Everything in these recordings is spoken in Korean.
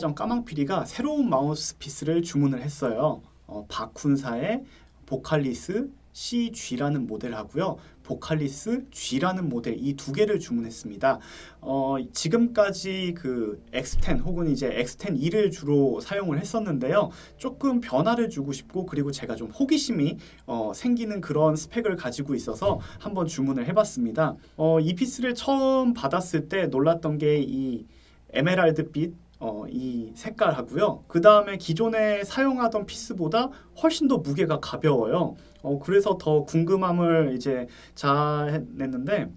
전 까망피리가 새로운 마우스피스를 주문을 했어요. 어, 바쿤사의 보칼리스 CG라는 모델하고요. 보칼리스 G라는 모델 이 두 개를 주문했습니다. 어, 지금까지 그 X10 혹은 이제 X10E를 주로 사용을 했었는데요. 조금 변화를 주고 싶고 그리고 제가 좀 호기심이 어, 생기는 그런 스펙을 가지고 있어서 한번 주문을 해봤습니다. 어, 이 피스를 처음 받았을 때 놀랐던 게 이 에메랄드빛 어, 이 색깔하고요. 그 다음에 기존에 사용하던 piece보다 훨씬 더 무게가 가벼워요. 어, 그래서 더 궁금함을 이제 자아냈는데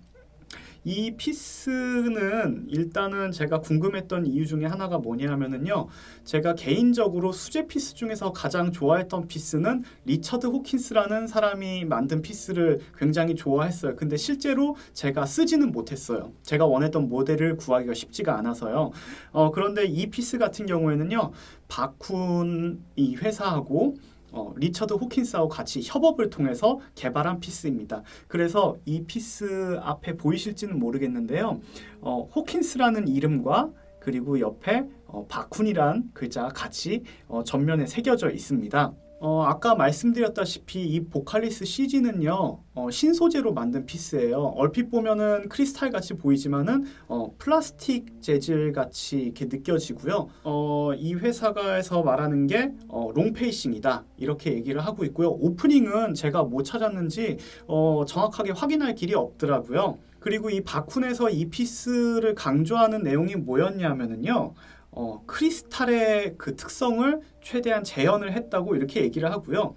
이 piece는 일단은 제가 궁금했던 이유 중에 하나가 뭐냐면은요. 제가 개인적으로 수제 piece 중에서 가장 좋아했던 piece는 리처드 호킨스라는 사람이 만든 piece를 굉장히 좋아했어요. 근데 실제로 제가 쓰지는 못했어요. 제가 원했던 모델을 구하기가 쉽지가 않아서요. 어, 그런데 이 piece 같은 경우에는요. 바쿤 이 회사하고 어, 리처드 호킨스하고 같이 협업을 통해서 개발한 piece입니다. 그래서 이 piece 앞에 보이실지는 모르겠는데요. 어, 호킨스라는 이름과 그리고 옆에 어, 바쿤이란 글자가 같이 어, 전면에 새겨져 있습니다. 어, 아까 말씀드렸다시피 이 보칼리스 CG는요 어, 신소재로 만든 piece예요. 얼핏 보면은 크리스탈 같이 보이지만은 어, 플라스틱 재질 같이 이렇게 느껴지고요. 어, 이 회사가에서 말하는 게 어, long facing이다. 이렇게 얘기를 하고 있고요. opening은 제가 못 찾았는지 어, 정확하게 확인할 길이 없더라고요. 그리고 이 바쿤에서 이 piece를 강조하는 내용이 뭐였냐면은요 어, 크리스탈의 그 특성을 최대한 재현을 했다고 이렇게 얘기를 하고요.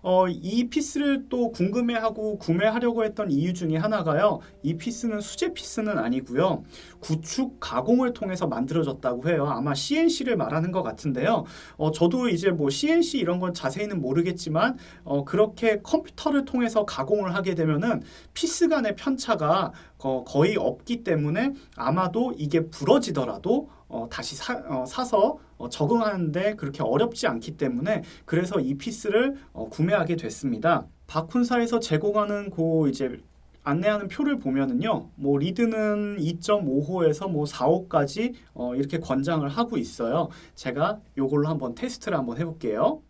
어, 이 piece를 또 궁금해하고 구매하려고 했던 이유 중에 하나가요. 이 piece는 수제 piece는 아니고요. 5축 가공을 통해서 만들어졌다고 해요. 아마 CNC를 말하는 것 같은데요. 어, 저도 이제 뭐 CNC 이런 건 자세히는 모르겠지만 어, 그렇게 컴퓨터를 통해서 가공을 하게 되면은 piece 간의 편차가 거, 거의 없기 때문에 아마도 이게 부러지더라도 어, 다시 사, 어, 사서 어, 적응하는데 그렇게 어렵지 않기 때문에 그래서 이 piece를 어, 구매하게 됐습니다. 바쿤사에서 제공하는 그 이제 안내하는 표를 보면은요, 뭐 리드는 2.5호에서 뭐 4호까지 어, 이렇게 권장을 하고 있어요. 제가 요걸로 한번 테스트를 한번 해볼게요.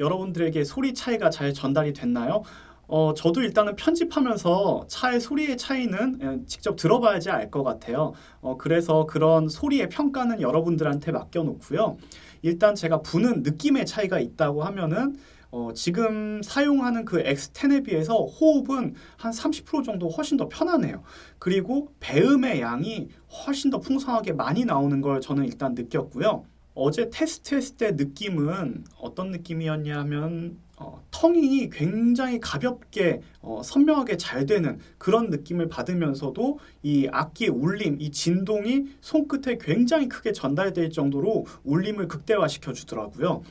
여러분들에게 소리 차이가 잘 전달이 됐나요? 어, 저도 일단은 편집하면서 차의 소리의 차이는 예, 직접 들어봐야지 알 것 같아요. 어, 그래서 그런 소리의 평가는 여러분들한테 맡겨놓고요. 일단 제가 부는 느낌의 차이가 있다고 하면은 어, 지금 사용하는 그 X10에 비해서 호흡은 한 30% 정도 훨씬 더 편하네요. 그리고 배음의 양이 훨씬 더 풍성하게 많이 나오는 걸 저는 일단 느꼈고요. 어제 테스트했을 때 느낌은 어떤 느낌이었냐 하면 어, tonguing이 굉장히 가볍게 어, 선명하게 잘 되는 그런 느낌을 받으면서도 이 악기의 울림, 이 진동이 손끝에 굉장히 크게 전달될 정도로 울림을 극대화시켜 주더라고요.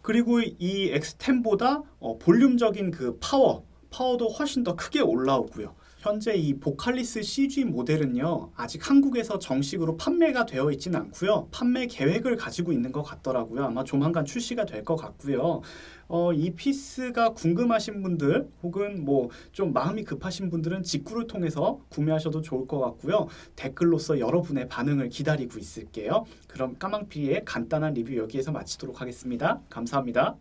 그리고 이 X10보다 어, 볼륨적인 그 파워, 파워도 훨씬 더 크게 올라오고요. 현재 이 보칼리스 CG 모델은요 아직 한국에서 정식으로 판매가 되어 있지는 않고요. 판매 계획을 가지고 있는 것 같더라고요. 아마 조만간 출시가 될 것 같고요. 어, 이 피스가 궁금하신 분들 혹은 뭐 좀 마음이 급하신 분들은 직구를 통해서 구매하셔도 좋을 것 같고요. 댓글로서 여러분의 반응을 기다리고 있을게요. 그럼 까망피의 간단한 리뷰 여기에서 마치도록 하겠습니다. 감사합니다